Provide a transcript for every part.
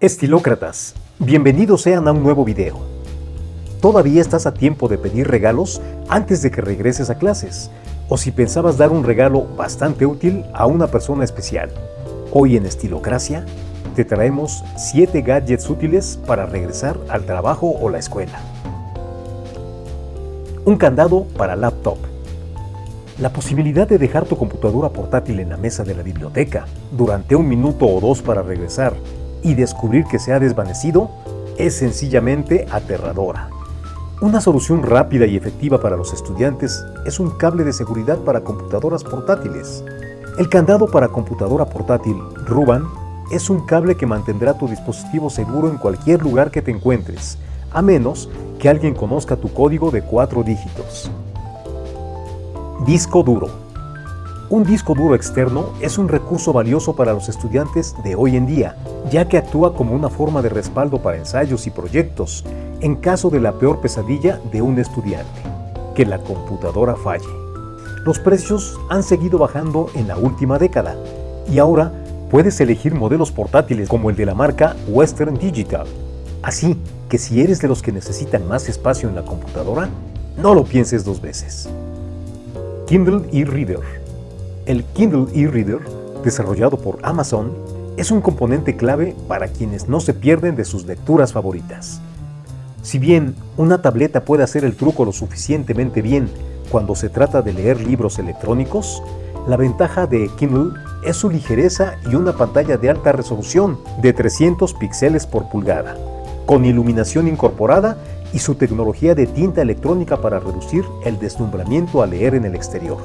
Estilócratas, bienvenidos sean a un nuevo video. Todavía estás a tiempo de pedir regalos antes de que regreses a clases, o si pensabas dar un regalo bastante útil a una persona especial. Hoy en Estilocracia te traemos 7 gadgets útiles para regresar al trabajo o la escuela. Un candado para laptop. La posibilidad de dejar tu computadora portátil en la mesa de la biblioteca durante un minuto o dos para regresar y descubrir que se ha desvanecido es sencillamente aterradora. Una solución rápida y efectiva para los estudiantes es un cable de seguridad para computadoras portátiles. El candado para computadora portátil Ruban es un cable que mantendrá tu dispositivo seguro en cualquier lugar que te encuentres, a menos que alguien conozca tu código de cuatro dígitos. Disco duro. Un disco duro externo es un recurso valioso para los estudiantes de hoy en día, ya que actúa como una forma de respaldo para ensayos y proyectos en caso de la peor pesadilla de un estudiante, que la computadora falle. Los precios han seguido bajando en la última década y ahora puedes elegir modelos portátiles como el de la marca Western Digital. Así que si eres de los que necesitan más espacio en la computadora, no lo pienses dos veces. Kindle e-Reader el Kindle e-Reader, desarrollado por Amazon, es un componente clave para quienes no se pierden de sus lecturas favoritas. Si bien una tableta puede hacer el truco lo suficientemente bien cuando se trata de leer libros electrónicos, la ventaja de Kindle es su ligereza y una pantalla de alta resolución de 300 píxeles por pulgada, con iluminación incorporada y su tecnología de tinta electrónica para reducir el deslumbramiento al leer en el exterior.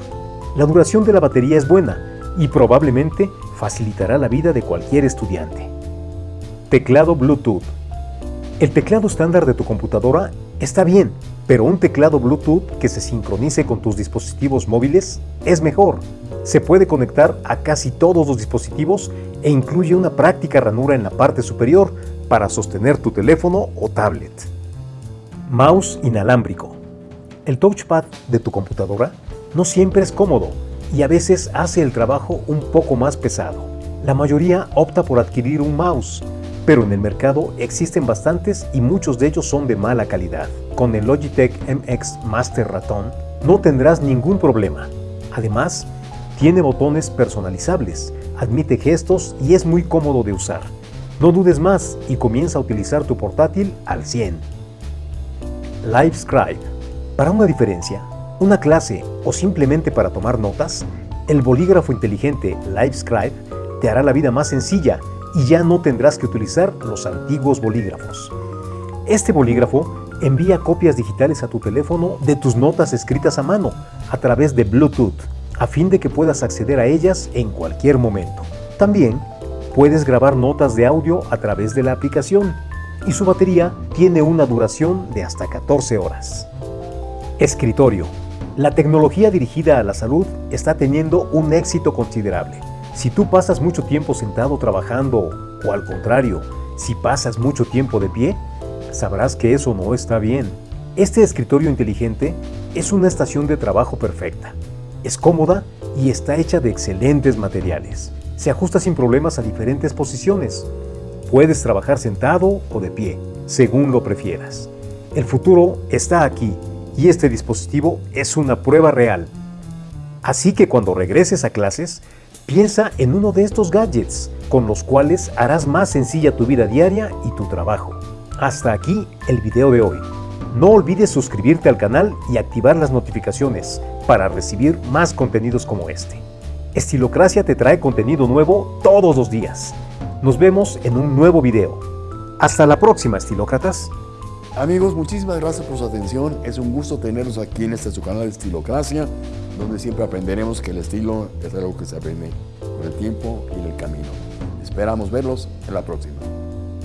La duración de la batería es buena y probablemente facilitará la vida de cualquier estudiante. Teclado Bluetooth. El teclado estándar de tu computadora está bien, pero un teclado Bluetooth que se sincronice con tus dispositivos móviles es mejor. Se puede conectar a casi todos los dispositivos e incluye una práctica ranura en la parte superior para sostener tu teléfono o tablet. Mouse inalámbrico. El touchpad de tu computadora no siempre es cómodo y a veces hace el trabajo un poco más pesado. La mayoría opta por adquirir un mouse, pero en el mercado existen bastantes y muchos de ellos son de mala calidad. Con el Logitech MX Master Ratón no tendrás ningún problema. Además, tiene botones personalizables, admite gestos y es muy cómodo de usar. No dudes más y comienza a utilizar tu portátil al 100. LiveScribe. Para una diferencia, una clase o simplemente para tomar notas, el bolígrafo inteligente LiveScribe te hará la vida más sencilla y ya no tendrás que utilizar los antiguos bolígrafos. Este bolígrafo envía copias digitales a tu teléfono de tus notas escritas a mano a través de Bluetooth, a fin de que puedas acceder a ellas en cualquier momento. También puedes grabar notas de audio a través de la aplicación y su batería tiene una duración de hasta 14 horas. Escritorio la tecnología dirigida a la salud está teniendo un éxito considerable. Si tú pasas mucho tiempo sentado trabajando o al contrario, si pasas mucho tiempo de pie, sabrás que eso no está bien. Este escritorio inteligente es una estación de trabajo perfecta. Es cómoda y está hecha de excelentes materiales. Se ajusta sin problemas a diferentes posiciones. Puedes trabajar sentado o de pie, según lo prefieras. El futuro está aquí y este dispositivo es una prueba real. Así que cuando regreses a clases, piensa en uno de estos gadgets, con los cuales harás más sencilla tu vida diaria y tu trabajo. Hasta aquí el video de hoy. No olvides suscribirte al canal y activar las notificaciones para recibir más contenidos como este. Estilocracia te trae contenido nuevo todos los días. Nos vemos en un nuevo video. Hasta la próxima, estilócratas. Amigos, muchísimas gracias por su atención. Es un gusto tenerlos aquí en este su canal Estilocracia, donde siempre aprenderemos que el estilo es algo que se aprende con el tiempo y en el camino. Esperamos verlos en la próxima.